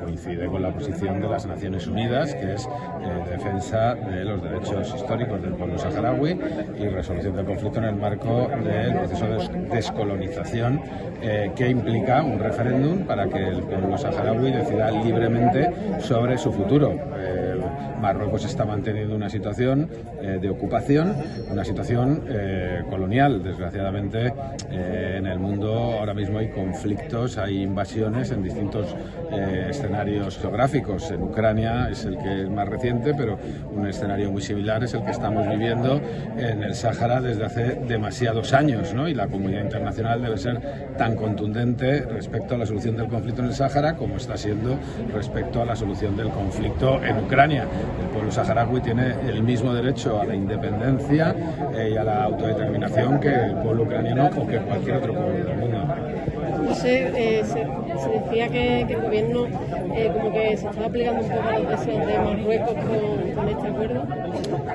coincide con la posición de las Naciones Unidas, que es eh, defensa de los derechos históricos del pueblo saharaui y resolución del conflicto en el marco del proceso de descolonización eh, que implica un referéndum para que el pueblo saharaui decida libremente sobre su futuro. Marruecos está manteniendo una situación eh, de ocupación, una situación colonial. Desgraciadamente, en el mundo ahora mismo hay conflictos, hay invasiones en distintos escenarios geográficos. En Ucrania es el que es más reciente, pero un escenario muy similar es el que estamos viviendo en el Sáhara desde hace demasiados años, ¿no? Y la comunidad internacional debe ser tan contundente respecto a la solución del conflicto en el Sáhara como está siendo respecto a la solución del conflicto en Ucrania. Pueblo saharaui tiene el mismo derecho a la independencia eh, y a la autodeterminación que el pueblo ucraniano o que cualquier otro pueblo del mundo. Eh, decía que, el gobierno eh, como que se estaba aplicando un poco a los deseos de Marruecos con, este acuerdo.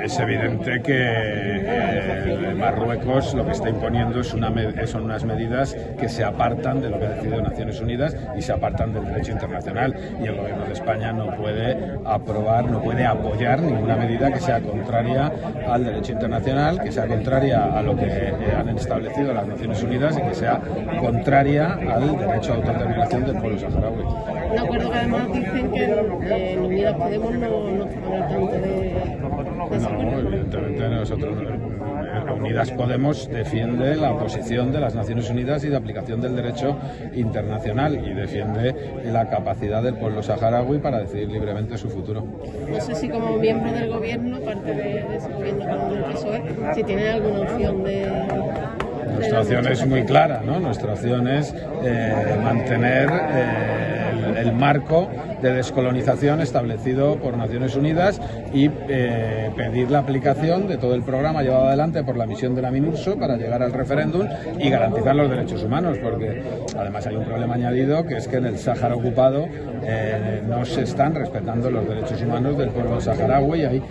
Es evidente que Marruecos lo que está imponiendo es son unas medidas que se apartan de lo que ha decidido Naciones Unidas y se apartan del derecho internacional. Y el gobierno de España no puede aprobar, no puede apoyar ninguna medida que sea contraria al derecho internacional, que sea contraria a lo que eh, han establecido las Naciones Unidas y que sea contraria al derecho a autodeterminación del pueblo saharaui. Un acuerdo que además dicen que en Unidas Podemos no, no estaban al tanto de, No, evidentemente nosotros Unidas Podemos defiende la posición de las Naciones Unidas y de aplicación del derecho internacional y defiende la capacidad del pueblo saharaui para decidir libremente su futuro. No sé si como miembro del gobierno, parte de, ese gobierno con el PSOE, si tiene alguna opción de... Nuestra opción es muy clara, ¿no? Nuestra opción es eh, mantener eh, el, marco de descolonización establecido por Naciones Unidas y eh, pedir la aplicación de todo el programa llevado adelante por la misión de la MINURSO para llegar al referéndum y garantizar los derechos humanos, porque además hay un problema añadido que es que en el Sáhara ocupado no se están respetando los derechos humanos del pueblo saharaui y hay